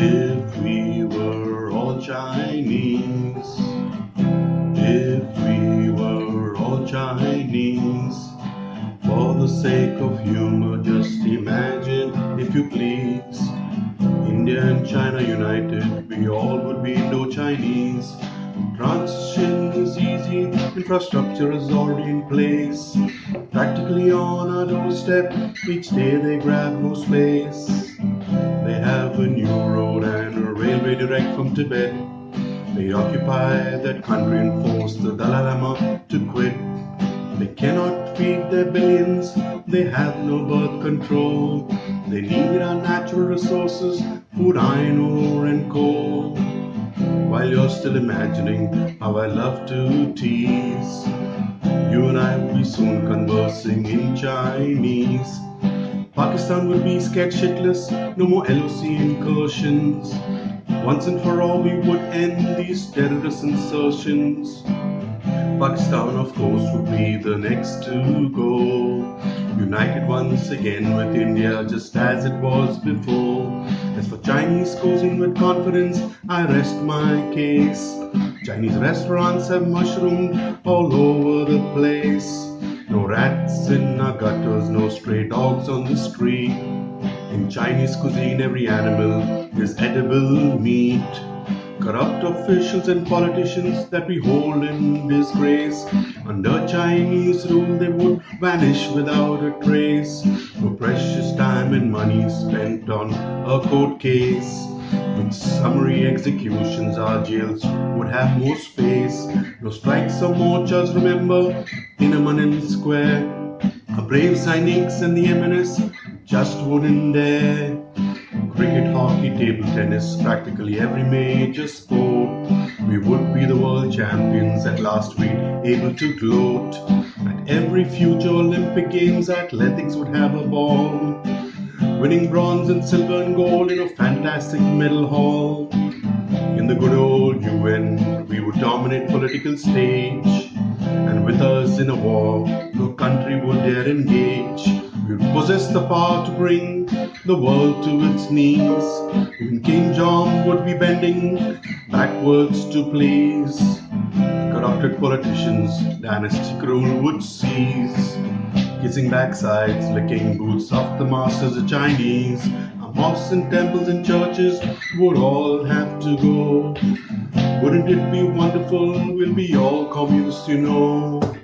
If we were all Chinese, if we were all Chinese, for the sake of humor, just imagine, if you please, India and China united, we all would be no Chinese. Transition is easy, infrastructure is already in place. Practically on our doorstep, each day they grab more space. They have a new direct from Tibet. They occupy that country and force the Dalai Lama to quit. They cannot feed their billions, they have no birth control. They need our natural resources, food, iron ore, and coal. While you're still imagining how I love to tease, you and I will be soon conversing in Chinese. Pakistan will be scared shitless, no more LOC incursions. Once and for all, we would end these terrorist insertions. Pakistan, of course, would be the next to go. United once again with India, just as it was before. As for Chinese causing with confidence, I rest my case. Chinese restaurants have mushroomed all over the place. No rats in our gutters, no stray dogs on the street. In Chinese cuisine, every animal is edible meat. Corrupt officials and politicians that we hold in disgrace. Under Chinese rule, they would vanish without a trace. No precious time and money spent on a court case. With summary executions, our jails would have more space. No strikes or mortars, remember, Tiananmen Square. A brave Sainik's and the MNS just wouldn't dare. Cricket, hockey, table tennis, practically every major sport. We would be the world champions at last, we'd able to gloat. At every future Olympic Games, athletics would have a ball. Winning bronze and silver and gold in a fantastic medal haul. In the good old UN, we would dominate political stage. And with us in a war, no country would dare engage. Would possess the power to bring the world to its knees. Even King John would be bending backwards to please. Corrupted politicians, dynastic rule would cease. Kissing backsides, licking boots of the masters of Chinese. Our mosques and temples and churches would all have to go. Wouldn't it be wonderful? We'll be all communists, you know.